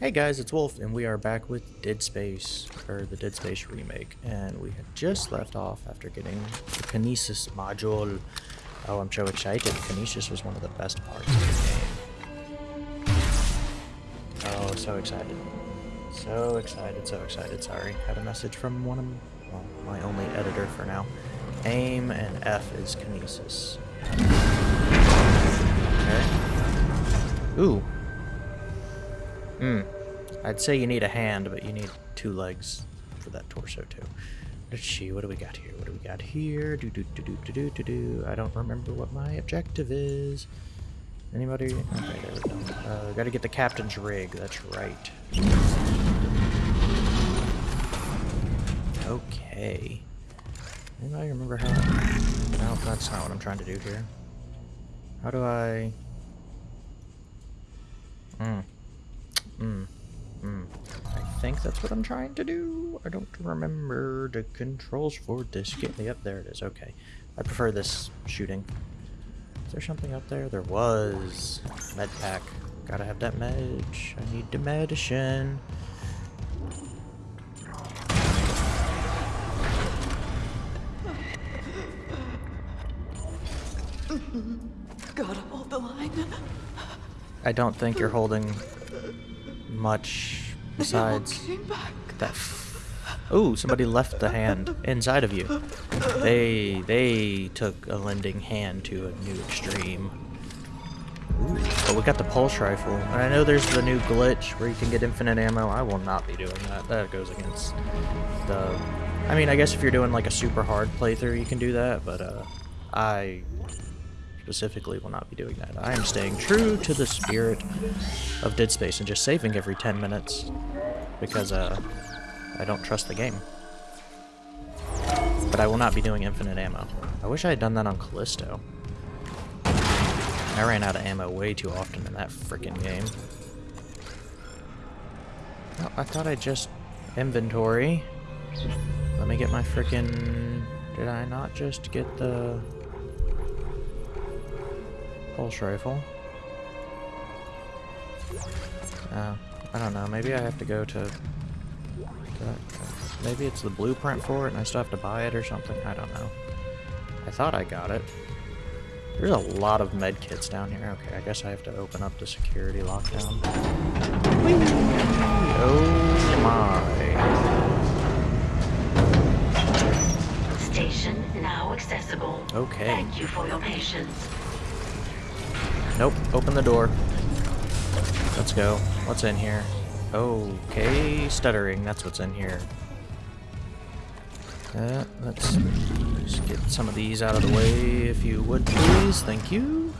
Hey guys, it's Wolf, and we are back with Dead Space, or the Dead Space remake, and we had just left off after getting the Kinesis module. Oh, I'm so excited. Kinesis was one of the best parts of the game. Oh, so excited. So excited, so excited. Sorry. Had a message from one of well, my only editor for now. AIM and F is Kinesis. Okay. Ooh, Hmm. I'd say you need a hand, but you need two legs for that torso too. Let's see, what do we got here? What do we got here? Do do do do do do do do. I don't remember what my objective is. Anybody? Okay, there we go. Uh, gotta get the captain's rig, that's right. Okay. Anybody remember how... No, that's not what I'm trying to do here. How do I... Hmm. Hmm. Hmm. I think that's what I'm trying to do. I don't remember the controls for this game. Yep, there it is. Okay. I prefer this shooting. Is there something up there? There was. Med pack. Gotta have that med. I need the medicine. Gotta hold the line. I don't think you're holding much besides that. Ooh, somebody left the hand inside of you. They they took a lending hand to a new extreme. Ooh, but we got the pulse rifle. And I know there's the new glitch where you can get infinite ammo. I will not be doing that. That goes against the... I mean, I guess if you're doing like a super hard playthrough, you can do that, but uh, I specifically will not be doing that. I am staying true to the spirit of Dead Space and just saving every 10 minutes because uh, I don't trust the game. But I will not be doing infinite ammo. I wish I had done that on Callisto. I ran out of ammo way too often in that freaking game. Oh, I thought I just inventory. Let me get my freaking... Did I not just get the pulse rifle? Uh, I don't know. Maybe I have to go to... maybe it's the blueprint for it and I still have to buy it or something. I don't know. I thought I got it. There's a lot of med kits down here. Okay, I guess I have to open up the security lockdown. Whee! Oh my. Station now accessible. Okay. Thank you for your patience. Nope, open the door. Let's go. What's in here? Okay, stuttering, that's what's in here. Uh, let's just get some of these out of the way, if you would please. Thank you.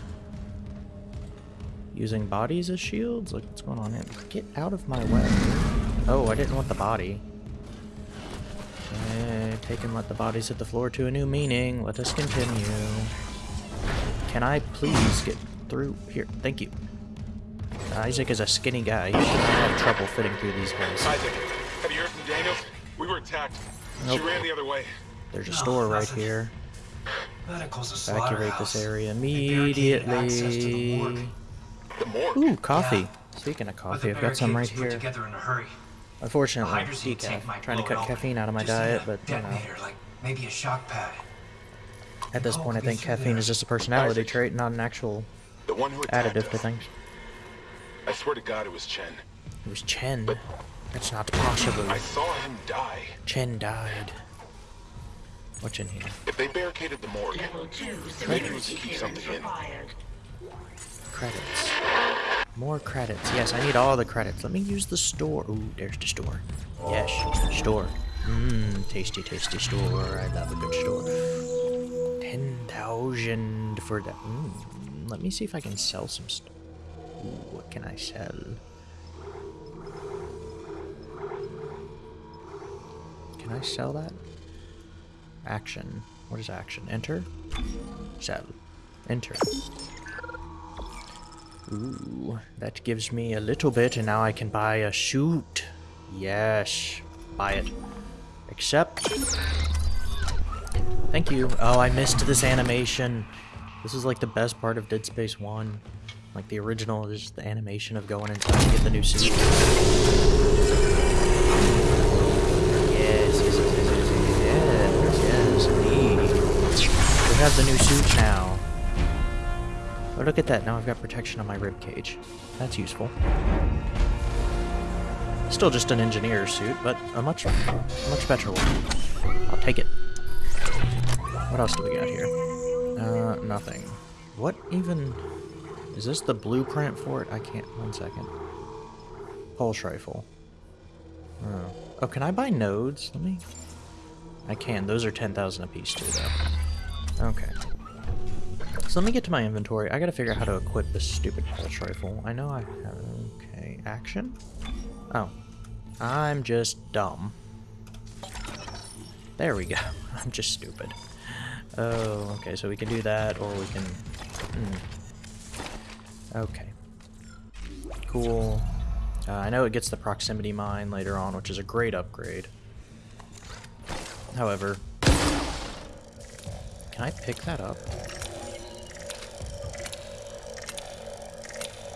Using bodies as shields? Like, what's going on here? Get out of my way. Oh, I didn't want the body. Okay, take and let the bodies hit the floor to a new meaning. Let us continue. Can I please get through here? Thank you. Uh, Isaac is a skinny guy. He should have trouble fitting through these holes. Isaac, have you heard from Daniels? We were attacked. Nope. She ran the other way. There's a No, store right nothing. here. Medical's a Evacuate this area They barricaded access to the morgue. immediately. The morgue. Ooh, coffee. Yeah. Speaking of coffee, the I've got some right barricade was here. Together in a hurry. Unfortunately, decaf. Trying to cut caffeine out of my diet, but you know, like maybe a shock pad. at this Oh, point, I think caffeine there. is just a personality Isaac. trait, not an actual The one who attacked additive to things. I swear to God it was Chen. It was Chen. That's not possible. I saw him die. Chen died. What's in here? If they barricaded the morgue, Level 2 Maybe we security keep something in. Credits. More credits. Yes, I need all the credits. Let me use the store. Ooh, there's the store. Yes, store. Mmm, tasty, tasty store. I love a good store. 10,000 for that. Mm, let me see if I can sell some stuff. What can I sell? Can I sell that? Action. What is action? Enter? Sell. Enter. Ooh, that gives me a little bit, and now I can buy a shoot. Yes, buy it. Accept. Thank you. Oh, I missed this animation. This is like the best part of Dead Space 1. Like the original is the animation of going and trying to get the new suit. Yes, yes, yes, yes, yes, yes, yes, indeed. We have the new suit now. Oh, look at that. Now I've got protection on my rib cage. That's useful. Still just an engineer suit, but a much, much better one. I'll take it. What else do we got here? Uh, nothing. What even... Is this the blueprint for it? I can't... One second. Pulse rifle. Oh. Oh, can I buy nodes? Let me... I can. Those are 10,000 apiece too, though. Okay. So let me get to my inventory. I gotta figure out how to equip this stupid pulse rifle. I know I have... Okay. Action? Oh. I'm just dumb. There we go. I'm just stupid. Oh, okay, so we can do that, or we can... Hmm. Okay. Cool. Uh, I know it gets the proximity mine later on, which is a great upgrade. However... Can I pick that up?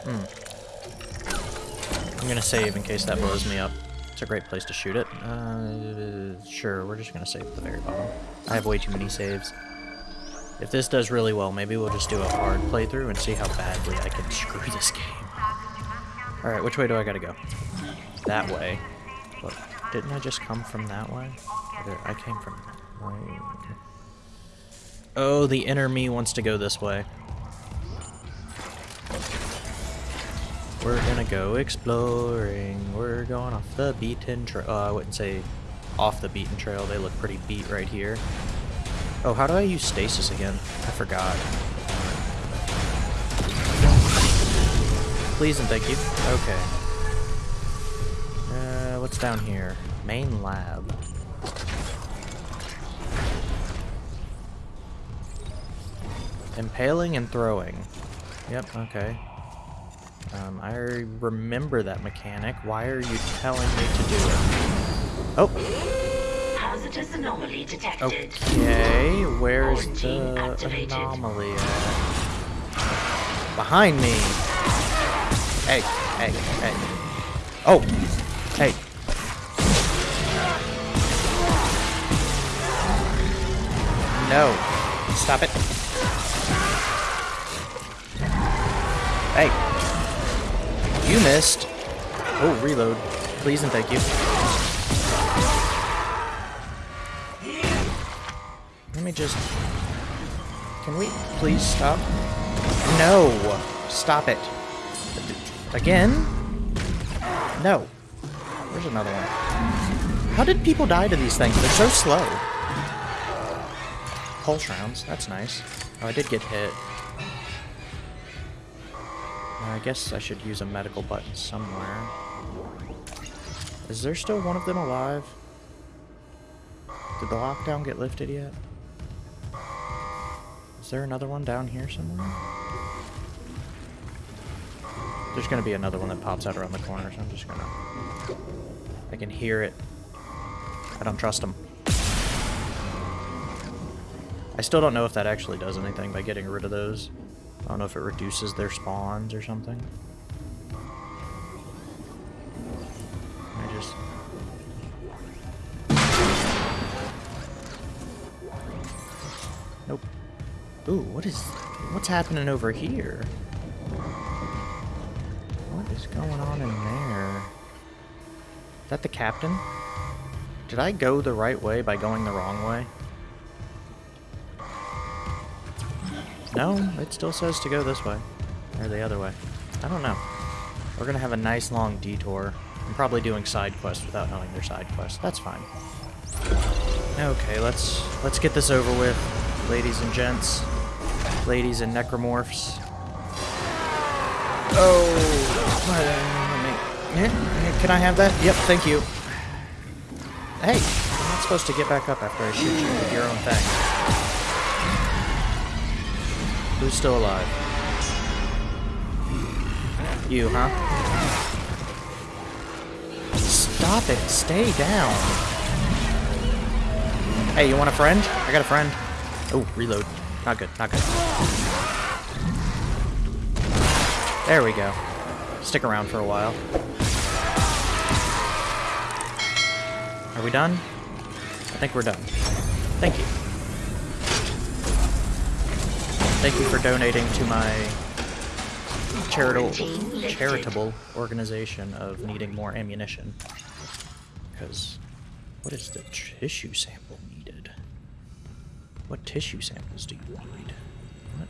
Hmm. I'm gonna save in case that blows me up. It's a great place to shoot it. Uh, sure, we're just gonna save at the very bottom. I have way too many saves. If this does really well, maybe we'll just do a hard playthrough and see how badly I can screw this game. Alright, which way do I gotta go? That way. But didn't I just come from that way? I came from... Oh, the inner me wants to go this way. We're gonna go exploring. We're going off the beaten trail. Oh, I wouldn't say off the beaten trail. They look pretty beat right here. Oh, how do I use stasis again? I forgot. Please and thank you. Okay. Uh, what's down here? Main lab. Impaling and throwing. Yep, okay. Um, I remember that mechanic. Why are you telling me to do it? Oh! Hazardous anomaly detected. Okay, where's Quarantine the activated. anomaly at? Behind me! Hey, hey, hey. Oh! Hey. No. Stop it. Hey. You missed. Oh, reload. Please and thank you. Just... Can we please stop? No! Stop it. Again? No. Where's another one? How did people die to these things? They're so slow. Pulse rounds. That's nice. Oh, I did get hit. I guess I should use a medical button somewhere. Is there still one of them alive? Did the lockdown get lifted yet? Is there another one down here somewhere? There's gonna be another one that pops out around the corner, so I'm just gonna... I can hear it. I don't trust him. I still don't know if that actually does anything by getting rid of those. I don't know if it reduces their spawns or something. I just... Nope. Ooh, what is... What's happening over here? What is going on in there? Is that the captain? Did I go the right way by going the wrong way? No, it still says to go this way. Or the other way. I don't know. We're gonna have a nice long detour. I'm probably doing side quests without knowing they're side quests. That's fine. Okay, let's let's get this over with, ladies and gents. Ladies and necromorphs. Oh, can I have that? Yep, thank you. Hey, I'm not supposed to get back up after I shoot you with your own thing. Who's still alive? You, huh? Stop it. Stay down. Hey, you want a friend? I got a friend. Oh, reload. Not good. Not good. There we go. Stick around for a while. Are we done? I think we're done. Thank you. Thank you for donating to my charitable charitable organization of needing more ammunition. Because what is the tissue sample needed? What tissue samples do you need? What?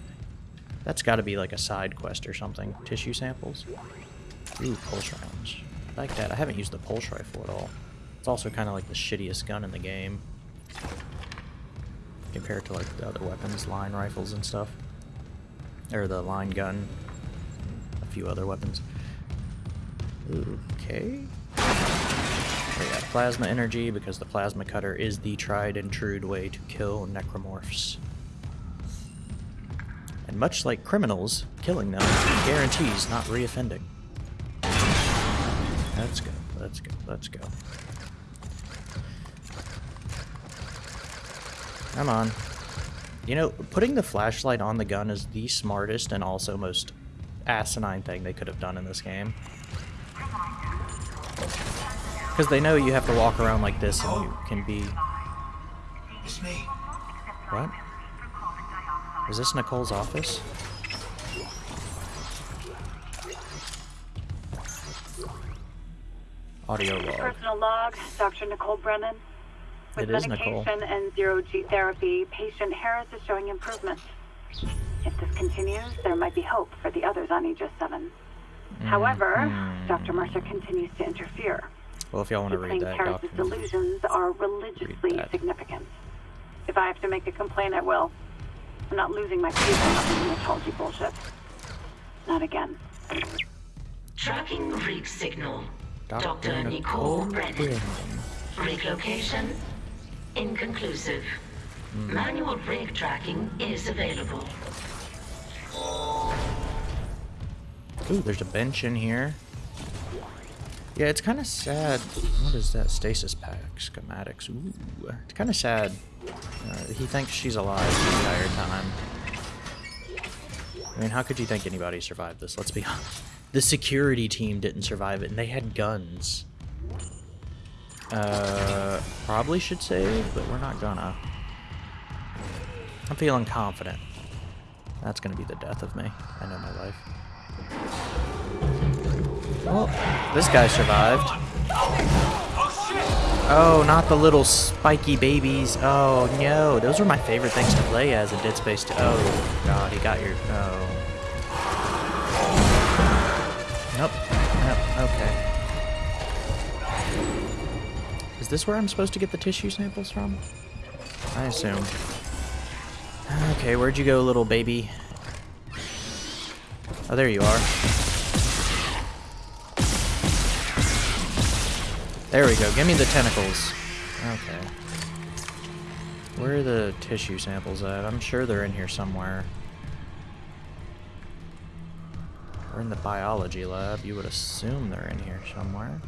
That's got to be like a side quest or something. Tissue samples. Ooh, pulse rounds. I like that. I haven't used the pulse rifle at all. It's also kind of like the shittiest gun in the game. Compared to like the other weapons, line rifles and stuff. Or the line gun. A few other weapons. Okay. We got plasma energy because the plasma cutter is the tried and true way to kill necromorphs. And much like criminals, killing them guarantees not reoffending. Let's go, let's go, let's go. Come on. You know, putting the flashlight on the gun is the smartest and also most asinine thing they could have done in this game. Because they know you have to walk around like this and you can be... It's me. What? Is this Nicole's office? Audio log. Personal log, Dr. Nicole Brennan. With It is Nicole. medication and zero G therapy, patient Harris is showing improvement. If this continues, there might be hope for the others on Aegis 7. However, Mm-hmm. Dr. Mercer continues to interfere. Well, if y'all want to read claims that Harris's document. delusions are religiously that. significant. If I have to make a complaint, I will. I'm not losing my faith in Unitology bullshit. Not again. Tracking rig signal. Dr. Dr. Nicole Nicole Brennan. Brennan. Rig location inconclusive. Hmm. Manual rig tracking is available. Ooh, there's a bench in here. Yeah, it's kind of sad. What is that? Stasis pack schematics. Ooh, it's kind of sad. Uh, he thinks she's alive the entire time. I mean, how could you think anybody survived this? Let's be honest. The security team didn't survive it, and they had guns. Uh, probably should save, but we're not gonna. I'm feeling confident. That's gonna be the death of me. I know my life. Well, this guy survived. Oh, not the little spiky babies. Oh, no. Those were my favorite things to play as in Dead Space 2. Oh, God, he got your... Oh. Nope. Nope. Okay. Is this where I'm supposed to get the tissue samples from? I assume. Okay, where'd you go, little baby? Oh, there you are. There we go. Give me the tentacles. Okay. Where are the tissue samples at? I'm sure they're in here somewhere. We're in the biology lab. You would assume they're in here somewhere.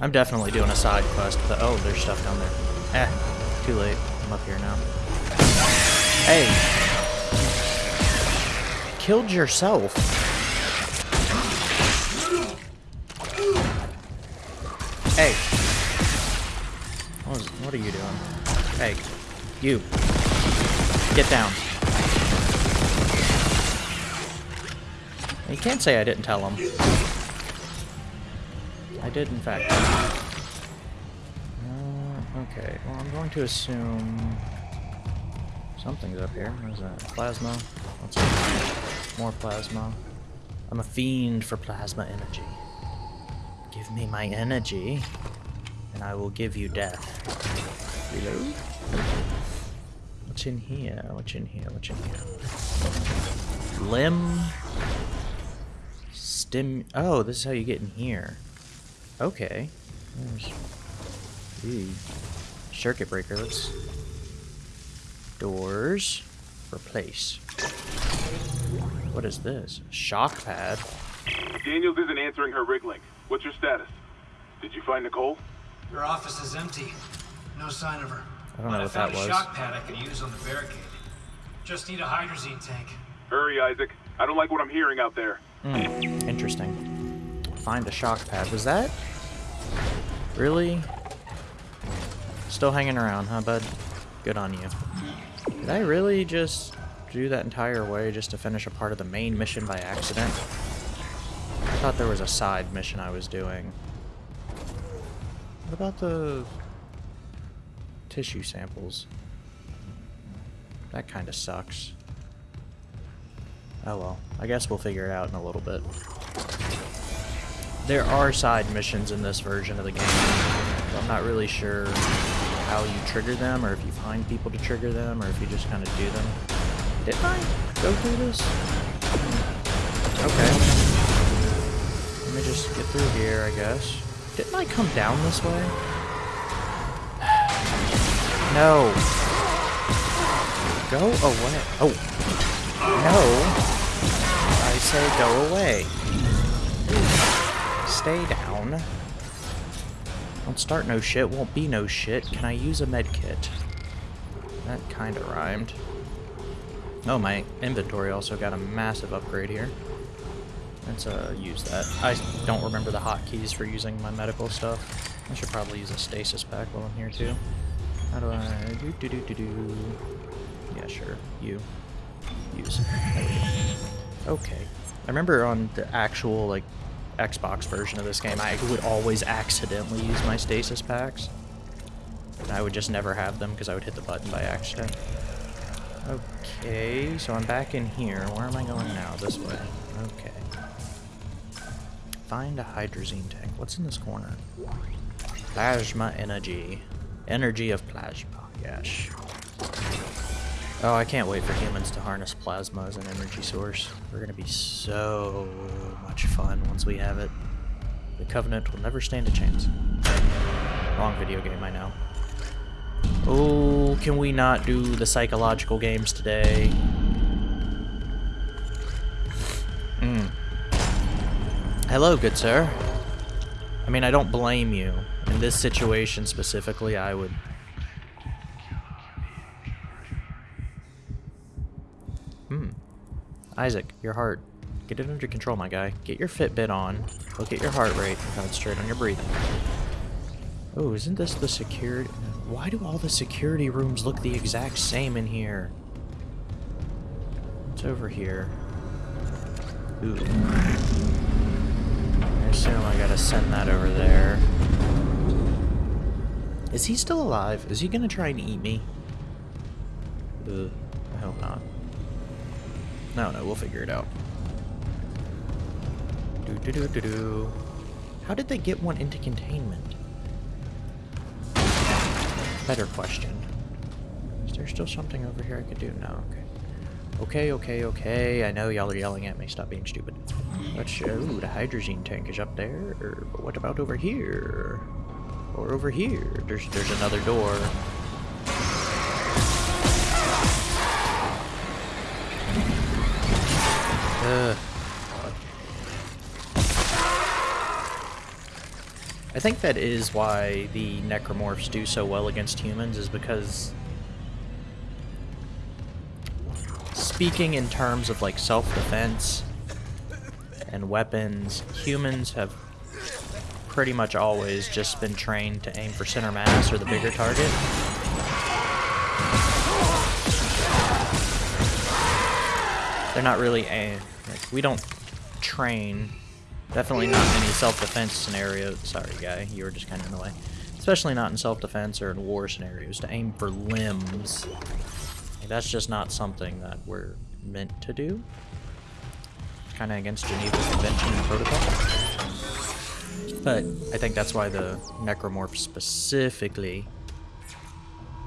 I'm definitely doing a side quest. But oh, there's stuff down there. Eh, too late. I'm up here now. Hey! Killed yourself. Hey. What, is, what are you doing? Hey. You. Get down. You can't say I didn't tell him. I did, in fact. Uh, okay, well, I'm going to assume something's up here. What is that? Plasma? More plasma. I'm a fiend for plasma energy. Give me my energy, and I will give you death. Reload? What's in here? What's in here? What's in here? Limb? Stim... Oh, this is how you get in here. Okay. There's... Ooh. Circuit breaker. Let's... Doors. Replace. What is this? Shock pad? Daniels isn't answering her rig link. What's your status? Did you find Nicole? Your office is empty. No sign of her. I don't know But what found that was. a shock pad I could use on the barricade. Just need a hydrazine tank. Hurry, Isaac. I don't like what I'm hearing out there. Hmm, interesting. Find a shock pad. Was that... Really? Still hanging around, huh, bud? Good on you. Did I really just do that entire way just to finish a part of the main mission by accident? Thought there was a side mission I was doing. What about the tissue samples? That kind of sucks. Oh well, I guess we'll figure it out in a little bit. There are side missions in this version of the game. I'm not really sure how you trigger them, or if you find people to trigger them, or if you just kind of do them. Did I go through this? Okay. Just get through here, I guess. Didn't I come down this way? No. Go away. Oh. No. I say go away. Stay down. Don't start no shit, won't be no shit. Can I use a med kit? That kinda rhymed. Oh, my inventory also got a massive upgrade here. Let's uh, use that. I don't remember the hotkeys for using my medical stuff. I should probably use a stasis pack while I'm here too. How do I... do do do do do... Yeah, sure. You. Use. Okay. I remember on the actual, like, Xbox version of this game, I would always accidentally use my stasis packs. I would just never have them because I would hit the button by accident. Okay, so I'm back in here. Where am I going now? This way. Okay. Find a hydrazine tank. What's in this corner? Plasma energy. Energy of plasma. Yes. Oh, I can't wait for humans to harness plasma as an energy source. We're gonna be so much fun once we have it. The Covenant will never stand a chance. Wrong video game, I know. Oh, can we not do the psychological games today? Hello, good sir. I mean, I don't blame you. In this situation specifically, I would... Hmm. Isaac, your heart. Get it under control, my guy. Get your Fitbit on. Look at your heart rate. Concentrate on your breathing. Oh, isn't this the security... Why do all the security rooms look the exact same in here? What's over here? Ooh. I assume I gotta send that over there. Is he still alive? Is he gonna try and eat me? Ugh, I hope not. No, no, we'll figure it out. Do do do do do. How did they get one into containment? Better question. Is there still something over here I could do? No, okay. Okay, okay, okay. I know y'all are yelling at me. Stop being stupid. Let's ooh, the hydrogen tank is up there. But what about over here? Or over here? There's there's another door. Ugh. I think that is why the necromorphs do so well against humans, is because speaking in terms of like self-defense and weapons, humans have pretty much always just been trained to aim for center mass or the bigger target. They're not really aim. Like, we don't train Definitely not in any self-defense scenario. Sorry, guy. You were just kind of in the way. Especially not in self-defense or in war scenarios. To aim for limbs. Like, that's just not something that we're meant to do. Kind of against Geneva Convention and Protocol. But I think that's why the Necromorphs specifically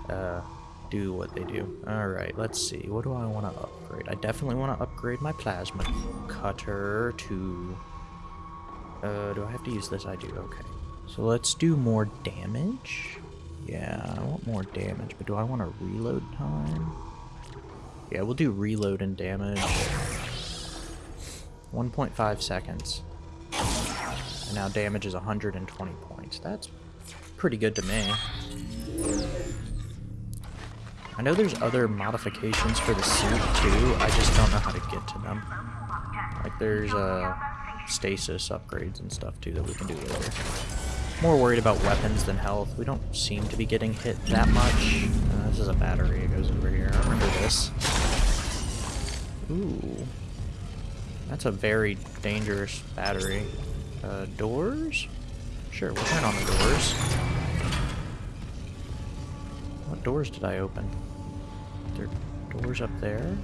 uh, do what they do. Alright, let's see. What do I want to upgrade? I definitely want to upgrade my Plasma Cutter to uh, do I have to use this? I do, okay. So let's do more damage. Yeah, I want more damage, but do I want a reload time? Yeah, we'll do reload and damage. 1.5 seconds. And now damage is 120 points. That's pretty good to me. I know there's other modifications for the suit too, I just don't know how to get to them. Like there's uh, stasis upgrades and stuff too that we can do later. More worried about weapons than health. We don't seem to be getting hit that much. Uh, this is a battery. It goes over here. I remember this. Ooh. That's a very dangerous battery. Uh, doors? Sure, we'll turn on the doors. What doors did I open? There are doors up there?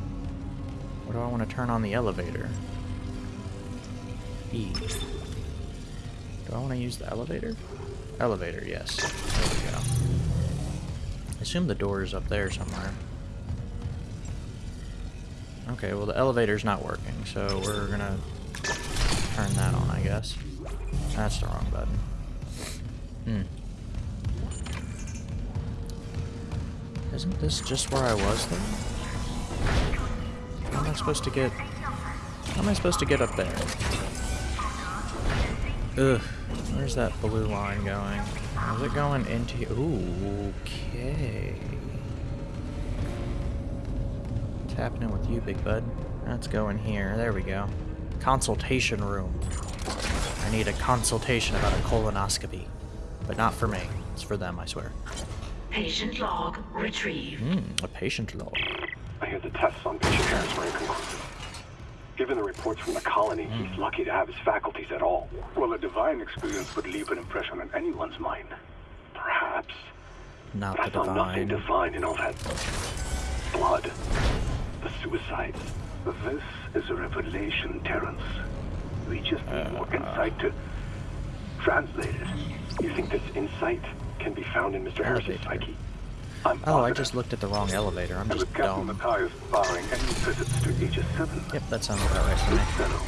Or do I want to turn on the elevator? E. Do I want to use the elevator? Elevator, yes. There we go. I assume the door is up there somewhere. Okay, well the elevator's not working, so we're gonna turn that on, I guess. That's the wrong button. Hmm. Isn't this just where I was, though? How am I supposed to get... How am I supposed to get up there? Ugh. Where's that blue line going? Is it going into... Ooh, okay. What's happening with you, big bud? Let's go in here. There we go. Consultation room. I need a consultation about a colonoscopy. But not for me. It's for them, I swear. Patient log retrieved. Hmm, a patient log. I hear the tests on patient Harris were inconclusive. Given the reports from the colony, he's lucky to have his faculties at all. Well, a divine experience would leave an impression on anyone's mind. Perhaps. Not But I the found nothing divine. divine in all that blood. The suicides. This is a revelation, Terrence. We just need more insight to translate it. You think this insight can be found in Mr. Harris's psyche? I'm Oh, I just looked at the wrong elevator. I'm just dumb. Matthias barring any visits to Aegis 7, Yep, that sounds about right this me. fellow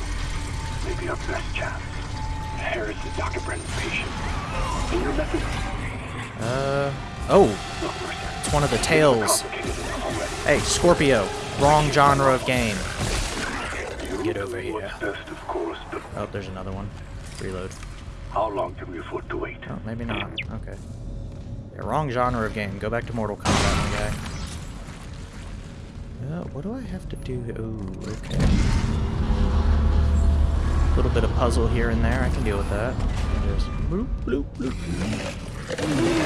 may be our best chance. Harris is Dr. Brennan's patient. And your method? Uh, oh, it's one of the tails. complicated enough already. Hey, Scorpion. Wrong genre of game. Get over here. What's best, of course, but Oh, there's another one. Reload. how long can we afford to wait? Oh, maybe not. Okay. Yeah, wrong genre of game. Go back to Mortal Kombat, my guy. Uh, what do I have to do? Oh, okay. A little bit of puzzle here and there. I can deal with that. Just bloop, bloop, bloop.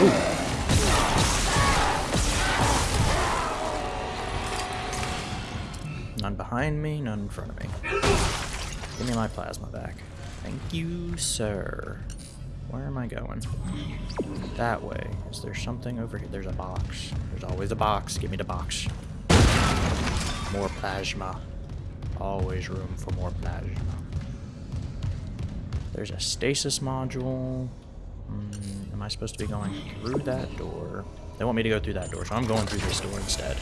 Ooh. None behind me, none in front of me. Give me my plasma back. Thank you, sir. Where am I going? That way. Is there something over here? There's a box. There's always a box. Give me the box. More plasma. Always room for more plasma. There's a stasis module. Hmm, am I supposed to be going through that door? They want me to go through that door, so I'm going through this door instead.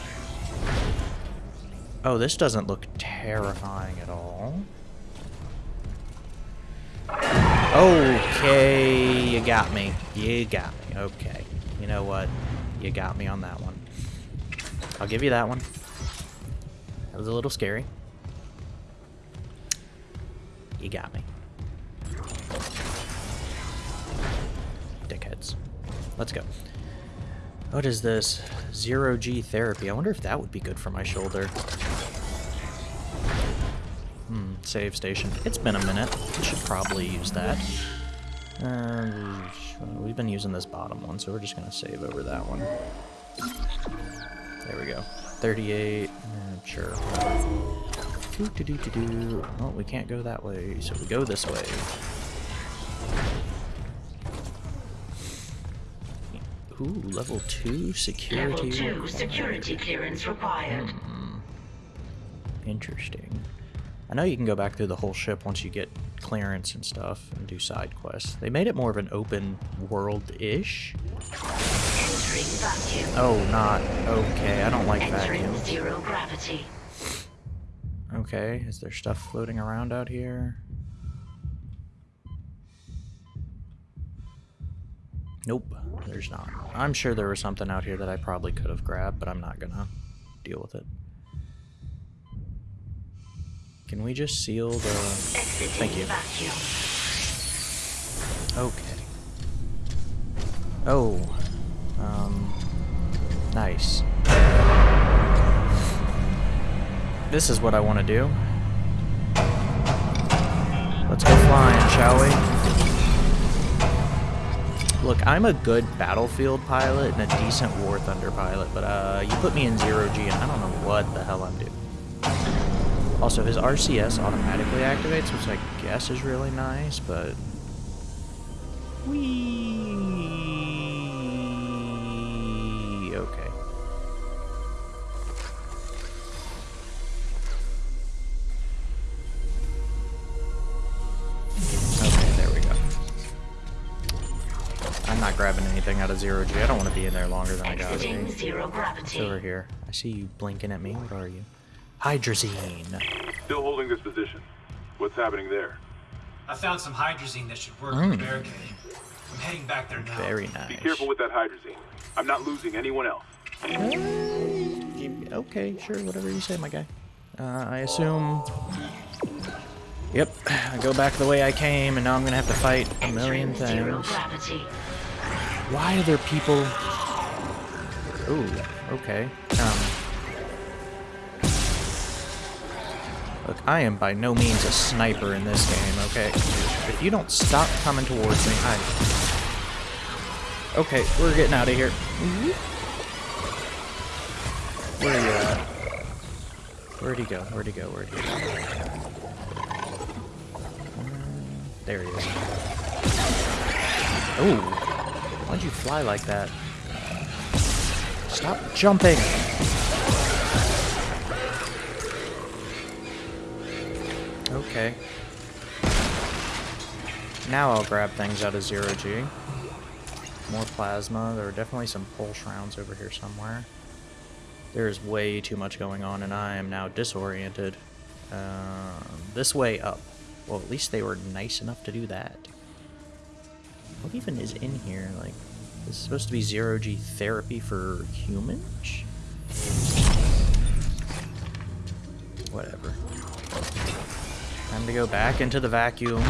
Oh, this doesn't look terrifying at all. Okay, you got me. You got me. Okay. You know what? You got me on that one. I'll give you that one. That was a little scary. You got me. Dickheads. Let's go. What is this? Zero G therapy. I wonder if that would be good for my shoulder. Hmm, save station. It's been a minute. We should probably use that. Uh, we've been using this bottom one, so we're just going to save over that one. There we go. 38. Uh, sure. Doo -doo -doo -doo -doo. Oh, we can't go that way, so we go this way. Ooh, level 2 security. Level 2 security clearance required. Interesting. I know you can go back through the whole ship once you get clearance and stuff and do side quests. They made it more of an open world-ish. Oh, not. Okay, I don't like Entering vacuum. zero gravity. Okay, is there stuff floating around out here? Nope, there's not. I'm sure there was something out here that I probably could have grabbed, but I'm not gonna deal with it. Can we just seal the... Thank you. Okay. Oh. Um. Nice. This is what I want to do. Let's go flying, shall we? Look, I'm a good battlefield pilot and a decent War Thunder pilot, but uh, you put me in zero G and I don't know what the hell I'm doing. Also, his RCS automatically activates, which I guess is really nice, but... Whee! Okay. Okay, there we go. I'm not grabbing anything out of zero G. I don't want to be in there longer than I gotta Exiting zero It's gravity. over here. I see you blinking at me. What are you? Hydrazine. Still holding this position. What's happening there? I found some hydrazine that should work Mm. for the barricade. I'm heading back there now. Very nice. Be careful with that hydrazine. I'm not losing anyone else. Okay, sure, whatever you say, my guy. Uh, I assume... Yep, I go back the way I came, and now I'm gonna have to fight a million Entering things. Why are there people... Ooh, okay. Um... Look, I am by no means a sniper in this game, okay? If you don't stop coming towards me, I... Okay, we're getting out of here. Where are you at? Where'd he go? Where'd he go? Where'd he go? There he is. Ooh. Why'd you fly like that? Stop jumping! Okay. Now I'll grab things out of zero G. More plasma. There are definitely some pulse rounds over here somewhere. There's way too much going on, and I am now disoriented. Um, this way up. Well, at least they were nice enough to do that. What even is in here? Like, is this is supposed to be zero G therapy for humans? Whatever. Time to go back into the vacuum.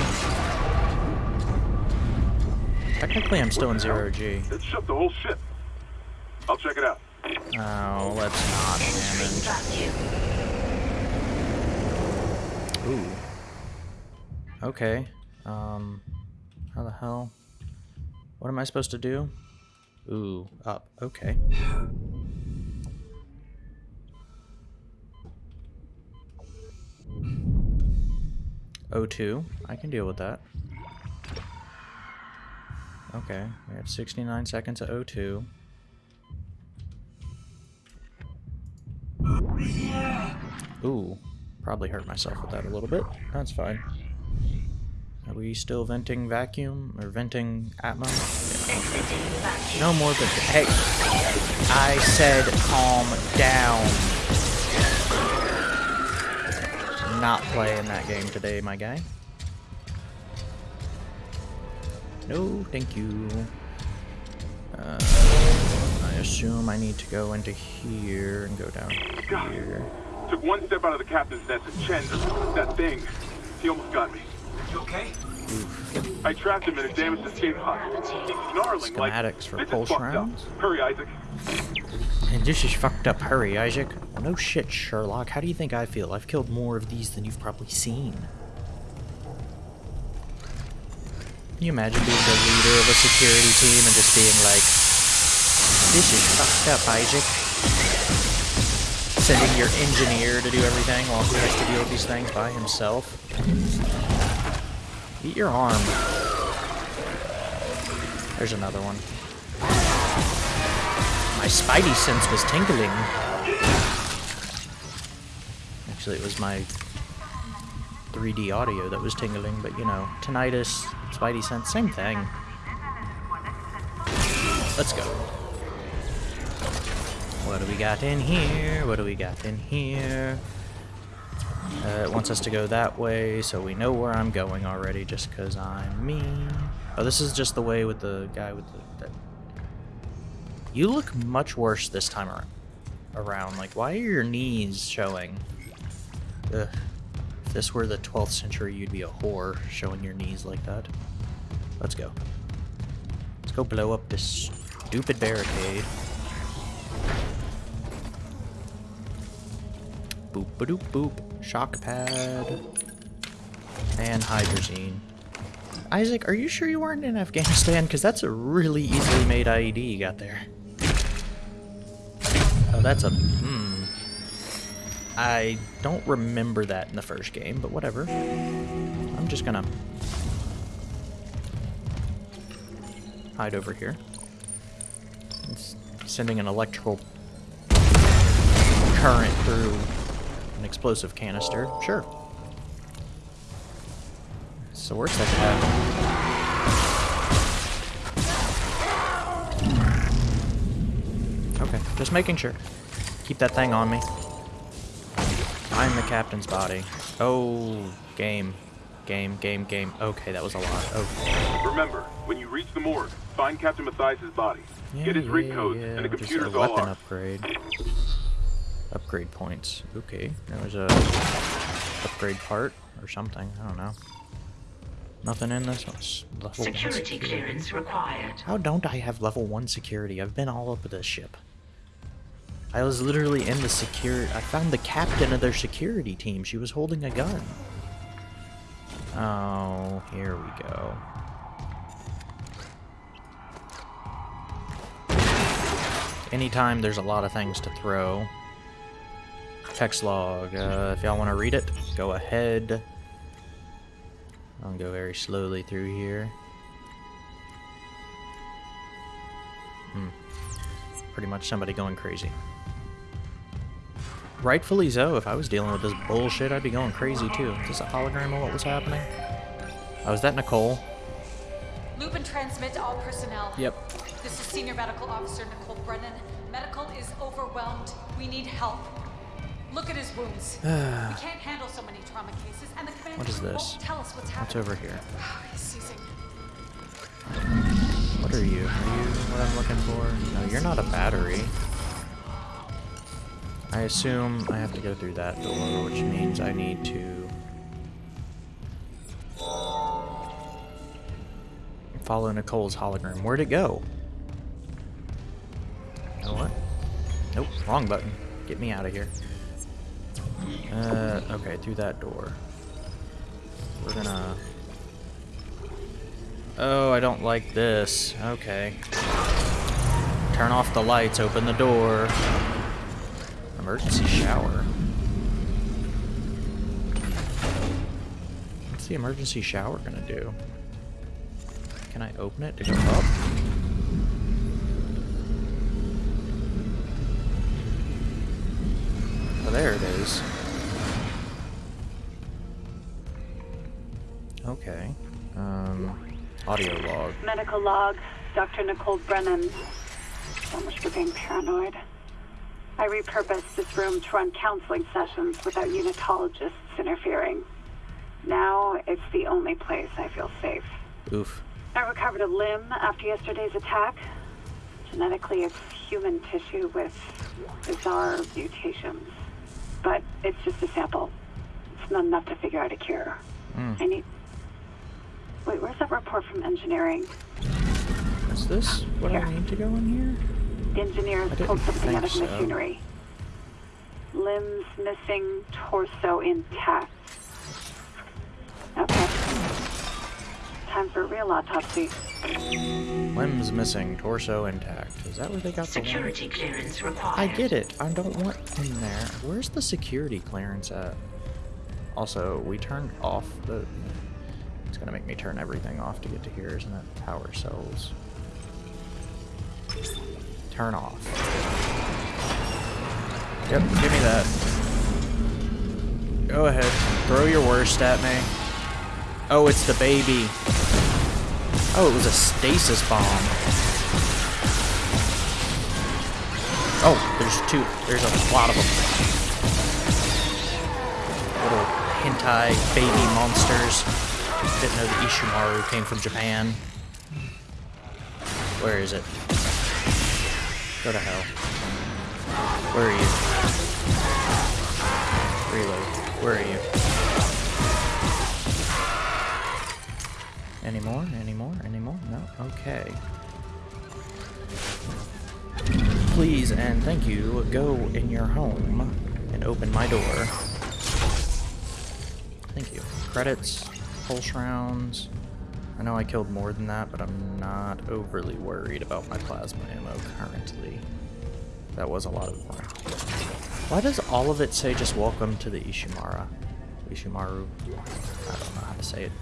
Technically, I'm still in zero G. Let's shut the whole ship. I'll check it out. Oh, let's not, damn it. Ooh. Okay. Um, how the hell? What am I supposed to do? Ooh, up. Okay. O2. I can deal with that. Okay, we have 69 seconds of O2. Ooh, probably hurt myself with that a little bit. That's fine. Are we still venting vacuum or venting atmo? Exiting. No more but hey, I said calm down. Not playing that game today, my guy. No, thank you. Uh, I assume I need to go into here and go down God. here. Took one step out of the captain's nest and Chen, that thing, he almost got me. You okay? I trapped him in a damaged escape pod. He's snarling like, Schematics for this is pulse fucked rounds? up. Hurry, Isaac. And this is fucked up. Hurry, Isaac. No shit, Sherlock. How do you think I feel? I've killed more of these than you've probably seen. Can you imagine being the leader of a security team and just being like, this is fucked up, Isaac? Sending your engineer to do everything while he has to deal with these things by himself. Eat your arm. There's another one. My spidey sense was tingling. Actually, it was my 3D audio that was tingling, but you know, tinnitus, spidey sense, same thing. Let's go. What do we got in here? What do we got in here? Uh, it wants us to go that way, so we know where I'm going already, just because I'm me. Oh, this is just the way with the guy with the... That. You look much worse this time ar around. Like, why are your knees showing? Ugh. If this were the 12th century, you'd be a whore showing your knees like that. Let's go. Let's go blow up this stupid barricade. Boop ba doop boop. Shock pad. And hydrazine. Isaac, are you sure you weren't in Afghanistan? Because that's a really easily made IED you got there. Oh, that's a... I don't remember that in the first game, but whatever. I'm just gonna... Hide over here. It's sending an electrical current through an explosive canister. Sure. The worst that. Okay, just making sure. Keep that thing on me. I'm the captain's body. Oh, game. Game, game, game. Okay, that was a lot. Okay. Remember, when you reach the morgue, find Captain Mathius' body. Yeah, Get his rig yeah, codes yeah, and the just computer's a all weapon ours. upgrade. Upgrade points. Okay, there was a upgrade part or something. I don't know. Nothing in this one's level one Security clearance required. How don't I have level one security? I've been all over this ship. I was literally in the security. I found the captain of their security team. She was holding a gun. Oh, here we go. Anytime there's a lot of things to throw. Text log. Uh, if y'all want to read it, go ahead. I'll go very slowly through here. Hmm. Pretty much somebody going crazy. Rightfully so. If I was dealing with this bullshit, I'd be going crazy too. Is this a hologram of what was happening? Oh, is that Nicole? Loop and transmit to all personnel. Yep. This is Senior Medical Officer Nicole Brennan. Medical is overwhelmed. We need help. Look at his wounds. we can't handle so many trauma cases, and the commander What is this? won't tell us what's happening. What's happening. over here? He's seizing. What are you? Are you what I'm looking for? No, you're not a battery. I assume I have to go through that door, which means I need to follow Nicole's hologram. Where'd it go? Oh, what? Nope, wrong button. Get me out of here. Uh, okay, through that door. We're gonna... Oh, I don't like this. Okay. Turn off the lights, open the door. Emergency shower. What's the emergency shower gonna do? Can I open it to go up? Oh, there it is. Okay. Um, audio log. Medical log, Dr. Nicole Brennan. So much for being paranoid. I repurposed this room to run counseling sessions without unitologists interfering. Now it's the only place I feel safe. Oof. I recovered a limb after yesterday's attack. Genetically, it's human tissue with bizarre mutations. But it's just a sample. It's not enough to figure out a cure. Mm. I need. Wait, where's that report from engineering? Is this what do I need to go in here? The engineers pulled something out of think so. machinery. Limbs missing, torso intact. Okay. Time for a real autopsy. Limbs missing, torso intact. Is that where they got the? Security clearance required. I get it. I don't want in there. Where's the security clearance at? Also, we turned off the... It's gonna make me turn everything off to get to here, isn't it? Power cells. Turn off. Yep, give me that. Go ahead. Throw your worst at me. Oh, it's the baby. Oh, it was a stasis bomb. Oh, there's two. There's a lot of them. Little hentai baby monsters. Didn't know that Ishimaru came from Japan. Where is it? Go to hell. Where are you? Reload. Where are you? Any more? Any more? Any more? No? Okay. Please and thank you, go in your home and open my door. Thank you. Credits. pulse rounds. I know I killed more than that, but I'm not overly worried about my plasma ammo currently. That was a lot of more. Why does all of it say just welcome to the Ishimara? Ishimaru? I don't know how to say it.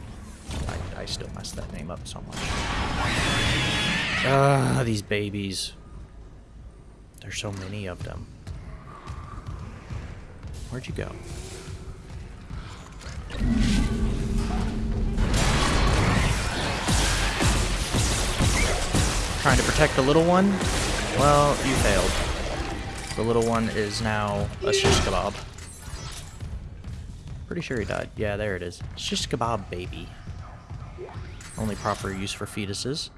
I, I still mess that name up so much. Ah, these babies. There's so many of them. Where'd you go? Trying to protect the little one? Well, you failed. The little one is now a shish kebab. Pretty sure he died. Yeah, there it is. Shish kebab baby. Only proper use for fetuses.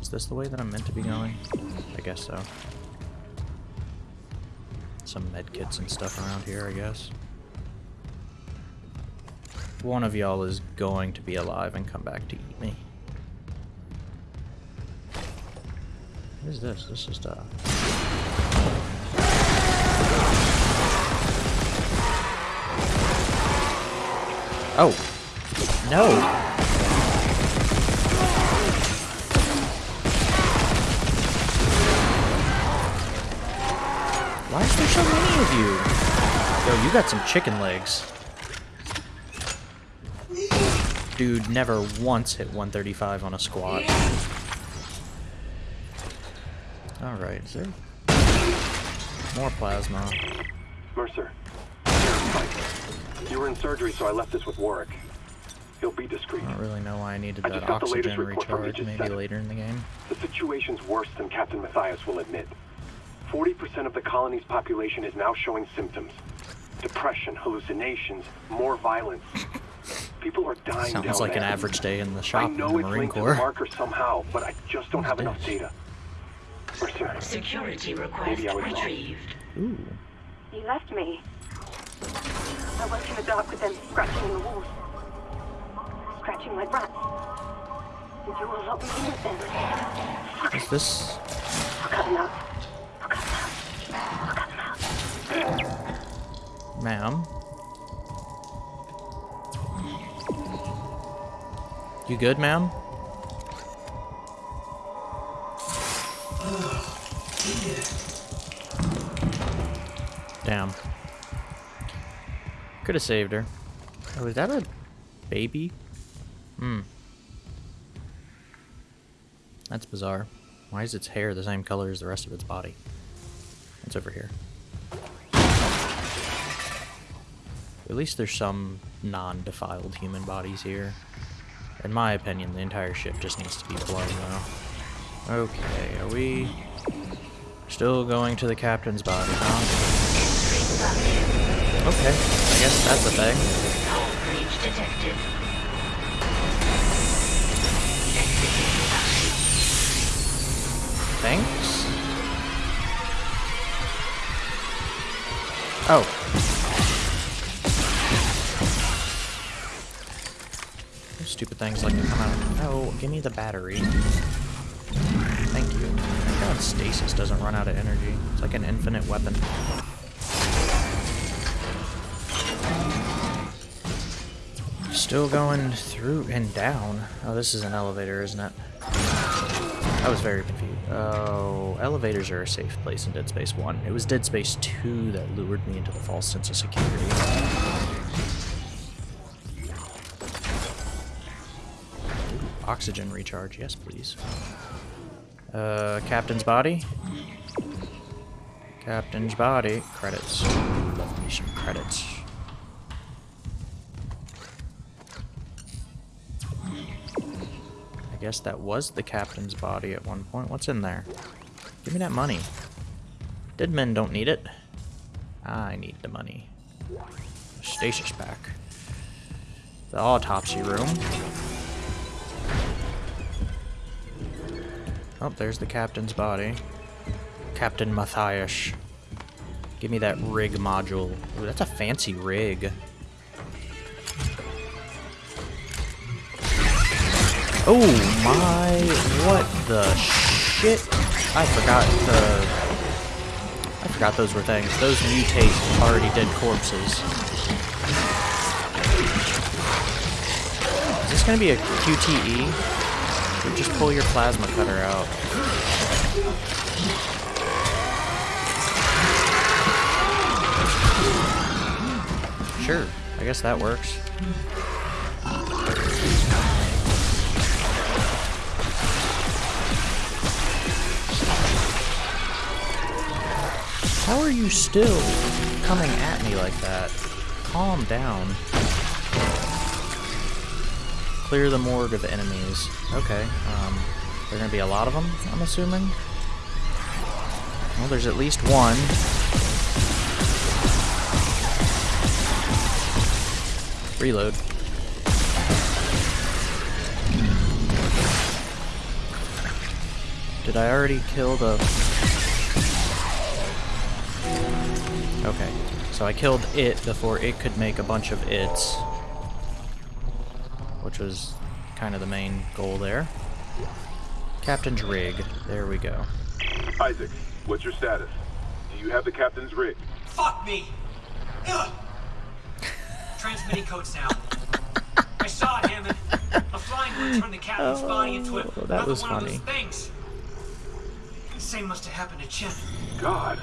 Is this the way that I'm meant to be going? I guess so. Some medkits and stuff around here, I guess. One of y'all is going to be alive and come back to eat me. What is this? This is uh Oh. No. Why is there so many of you? Yo, you got some chicken legs. Dude never once hit 135 on a squat. Alright, is there more plasma? Mercer. You were in surgery, so I left this with Warwick. He'll be discreet. I don't really know why I needed I that just got the latest oxygen recharge, maybe later in the game. The situation's worse than Captain Mathius will admit. 40% of the colony's population is now showing symptoms. Depression, hallucinations, more violence. People are dying Sounds like an average day in the I shop in the know it's Marine to the Corps. marker somehow, but I just don't have enough data. Mercer, Security request Maybe I was retrieved. Ooh. You left me. I worked in the dark with them scratching the walls. Scratching like rats. Did you all lock me in with them? Is this... I'll cut them out. I'll cut them out. I'll cut them out. Ma'am? You good, ma'am? Damn. Could have saved her. Oh, is that a baby? Hmm. That's bizarre. Why is its hair the same color as the rest of its body? It's over here. At least there's some non-defiled human bodies here. In my opinion, the entire ship just needs to be blown, though. Okay, are we still going to the captain's body, huh? Okay, I guess that's a thing. Thanks? Oh. Stupid things like to come out. Oh, give me the battery. Stasis doesn't run out of energy. It's like an infinite weapon. Still going through and down. Oh, this is an elevator, isn't it? I was very confused. Oh, elevators are a safe place in Dead Space 1. It was Dead Space 2 that lured me into the false sense of security. Ooh, oxygen recharge, yes please. Uh, Captain's body? Captain's body. Credits. Love me some credits. I guess that was the captain's body at one point. What's in there? Give me that money. Dead men don't need it. I need the money. Stasis pack. The autopsy room. Oh, there's the captain's body. Captain Mathius. Give me that rig module. Ooh, that's a fancy rig. Oh my, what the shit? I forgot the... I forgot those were things. Those mutate already dead corpses. Is this gonna be a QTE? Just pull your plasma cutter out. Sure, I guess that works. How are you still coming at me like that? Calm down. Clear the morgue of the enemies. Okay, um, there are gonna be a lot of them, I'm assuming? Well, there's at least one. Reload. Did I already kill the... Okay, so I killed it before it could make a bunch of its. Which was kind of the main goal there. Captain's rig. There we go. Isaac, what's your status? Do you have the captain's rig? Fuck me! Ugh. Transmitting codes now. I saw it, Hammond. A flying one turned the captain's oh, body into a, Oh, that another was one funny. of those things. The same must have happened to Chen. God.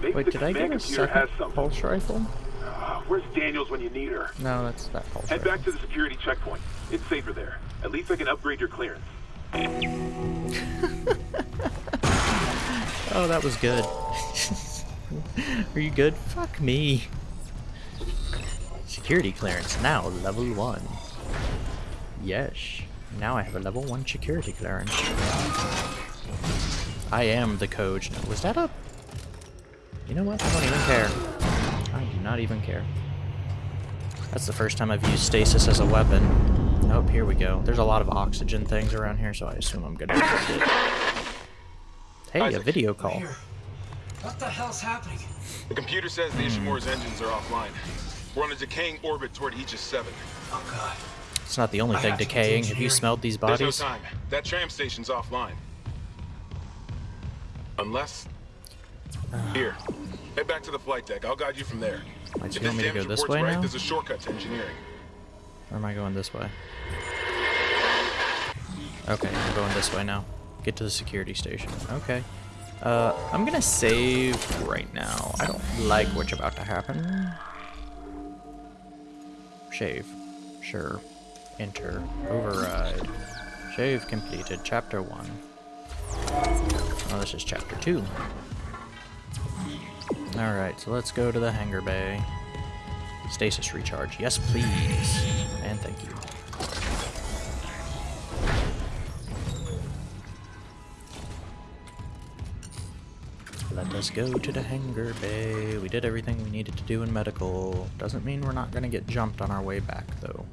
Maybe Wait, did I get a computer second pulse rifle? Where's Daniels when you need her? No, that's that pulse Head back to the security checkpoint. It's safer there. At least I can upgrade your clearance. Oh, that was good. Are you good? Fuck me. Security clearance now level 1. Yes. Now I have a level 1 security clearance. I am the coach. Was that a... You know what? I don't even care. I do not even care. That's the first time I've used stasis as a weapon. Oh, here we go. There's a lot of oxygen things around here, so I assume I'm gonna need it. Hey, a video call. Here. What the hell's happening? The computer says the Ishimura's engines are offline. We're on a decaying orbit toward Aegis 7. Oh god. It's not the only I thing have decaying. Have you smelled these bodies? There's bodies? no time. That tram station's offline. Unless... Here. Head back to the flight deck. I'll guide you from there. If you want me to go this way right, now? there's a shortcut to engineering. Or am I going this way? Okay, I'm going this way now. Get to the security station. Okay. Uh, I'm gonna save right now. I don't like what's about to happen. Shave. Sure. Enter. Override. Shave completed. Chapter 1. Oh, this is chapter 2. Alright, so let's go to the hangar bay. Stasis recharge. Yes, please. And thank you. Let us go to the hangar bay. We did everything we needed to do in medical. Doesn't mean we're not gonna get jumped on our way back, though.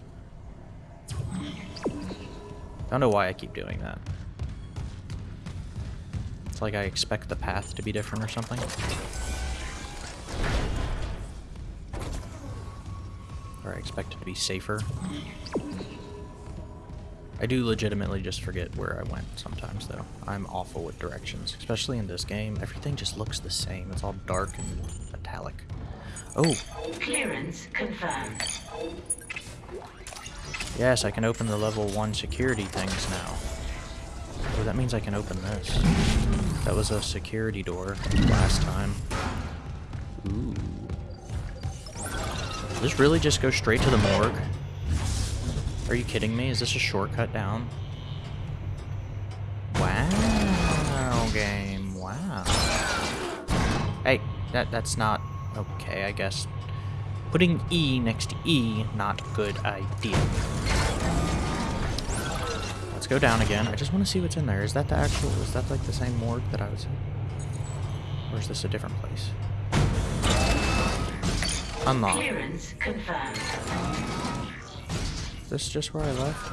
Don't know why I keep doing that. It's like I expect the path to be different or something. Or I expect it to be safer. I do legitimately just forget where I went sometimes, though. I'm awful with directions, especially in this game. Everything just looks the same. It's all dark and metallic. Oh, Clearance confirmed. yes, I can open the level 1 security things now. Oh, that means I can open this. That was a security door last time. Ooh. This really just go straight to the morgue? Are you kidding me? Is this a shortcut down? Wow, game. Wow. Hey, that that's not okay, I guess. Putting E next to E, not good idea. Let's go down again. I just want to see what's in there. Is that the actual, is that like the same morgue that I was in? Or is this a different place? Unlock. Clearance confirmed. Is this just where I left?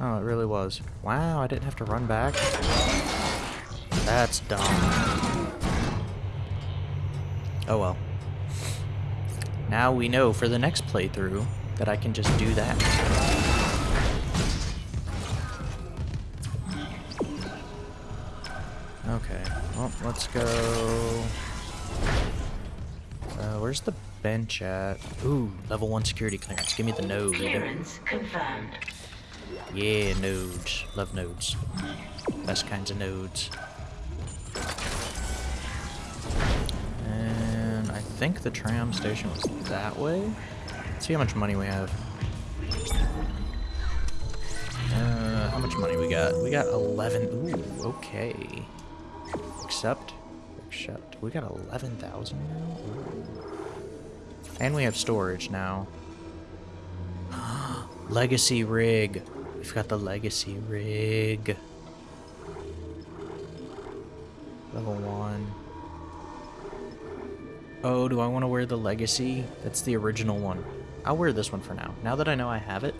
Oh, it really was. Wow, I didn't have to run back. That's dumb. Oh well. Now we know for the next playthrough that I can just do that. Okay, well, let's go... Where's the bench at? Ooh, level 1 security clearance. Give me the node. Clearance confirmed. Yeah, nodes. Love nodes. Best kinds of nodes. And I think the tram station was that way. Let's see how much money we have. Uh, how much money we got? We got 11. Ooh, okay. Accept. Accept. We got 11,000 now? And we have storage now. Legacy rig. We've got the legacy rig. Level 1. Oh, do I want to wear the legacy? That's the original one. I'll wear this one for now. Now that I know I have it,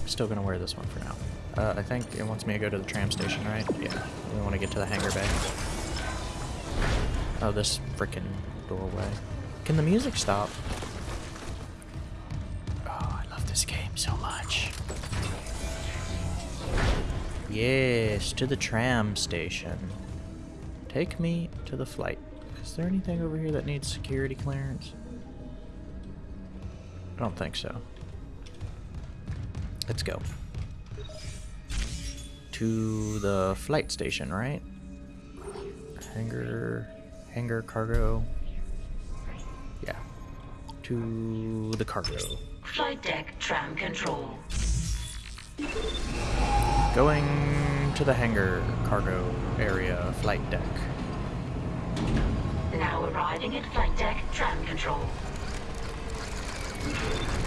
I'm still going to wear this one for now. Uh, I think it wants me to go to the tram station, right? Yeah. We want to get to the hangar bay. Oh, this freaking doorway. Can the music stop? Oh, I love this game so much. Yes, to the tram station. Take me to the flight. Is there anything over here that needs security clearance? I don't think so. Let's go. To the flight station, right? Hangar, hangar cargo. Yeah. To the cargo. Flight deck tram control. Going to the hangar cargo area flight deck. Now arriving at flight deck tram control.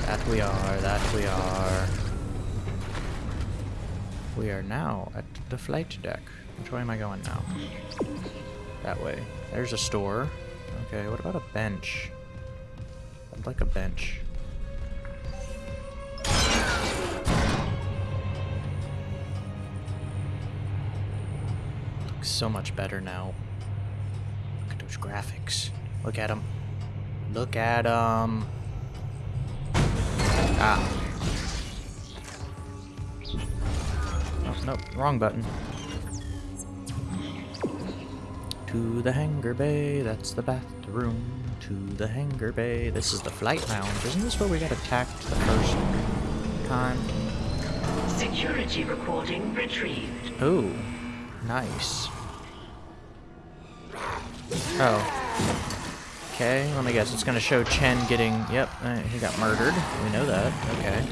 That we are, that we are. We are now at the flight deck. Which way am I going now? That way. There's a store. Okay, what about a bench? I'd like a bench. Looks so much better now. Look at those graphics. Look at them. Look at them. Ah. Oh, nope, wrong button. To the hangar bay, that's the bathroom. To the hangar bay, this is the flight lounge. Isn't this where we got attacked the first time? Security recording retrieved. Oh, nice. Oh. Okay, let me guess. It's going to show Chen getting... Yep, uh, he got murdered. We know that. Okay.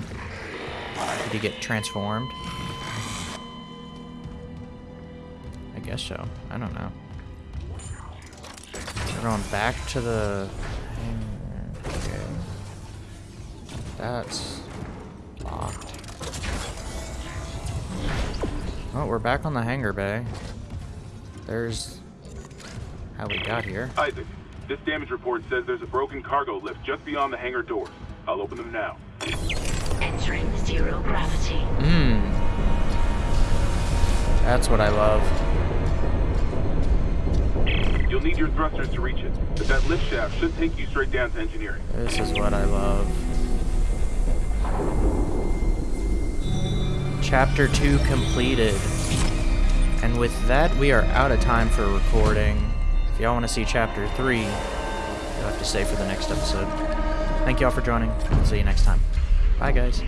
Did he get transformed? I guess so. I don't know. We're going back to the... Okay. That's locked. Oh, we're back on the hangar bay. There's how we got here. Isaac, this damage report says there's a broken cargo lift just beyond the hangar doors. I'll open them now. Entering zero gravity. Mmm. That's what I love. You'll need your thrusters to reach it, but that lift shaft should take you straight down to engineering. This is what I love. Chapter 2 completed. And with that, we are out of time for recording. If y'all want to see Chapter 3, you'll have to stay for the next episode. Thank y'all for joining. See you next time. Bye, guys.